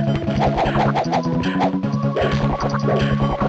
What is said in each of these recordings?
I'm gonna go get some more.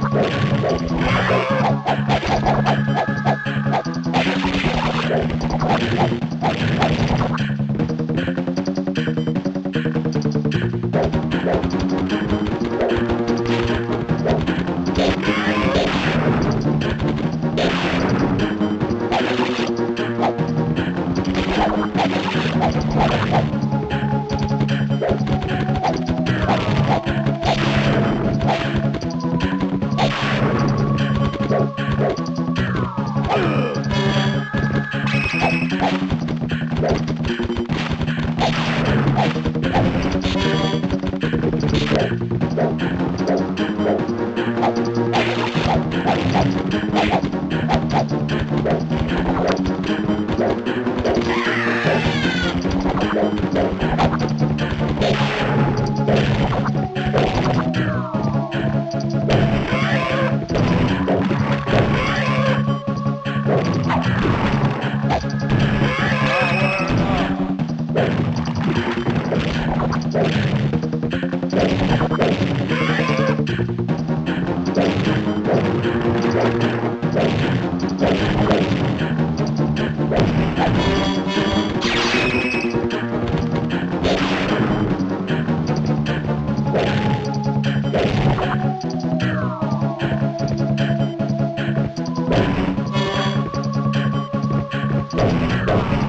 Welcome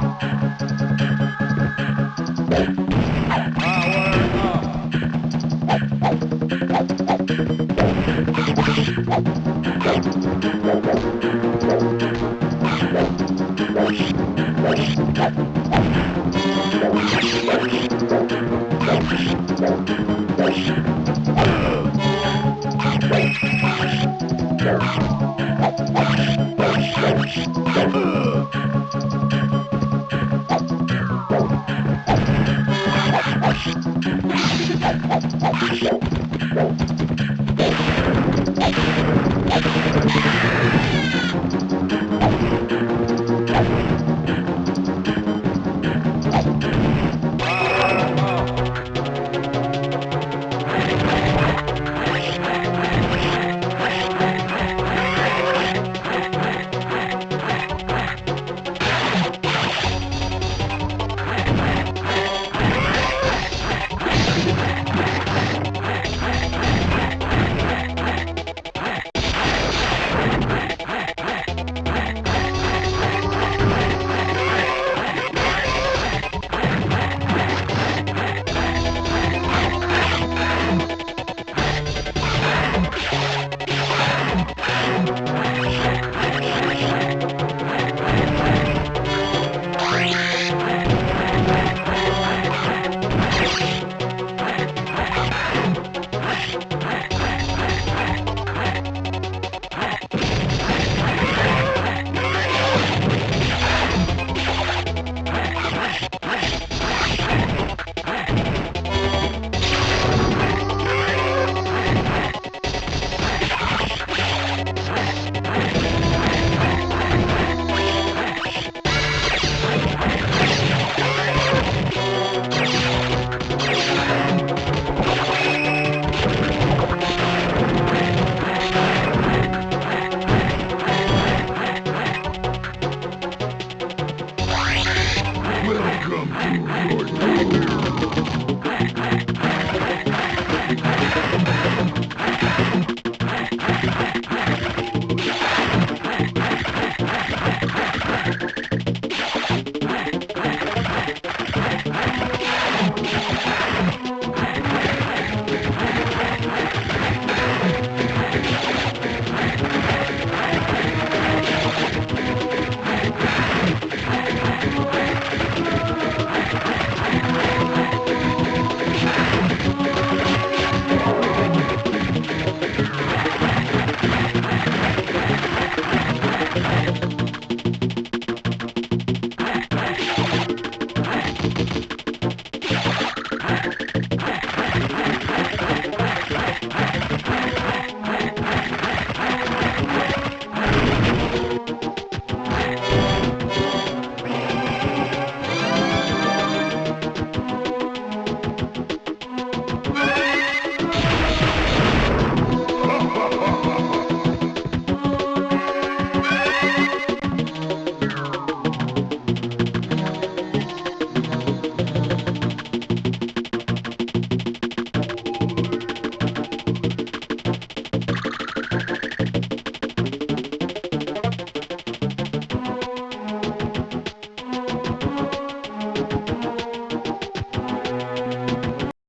to I'm sorry.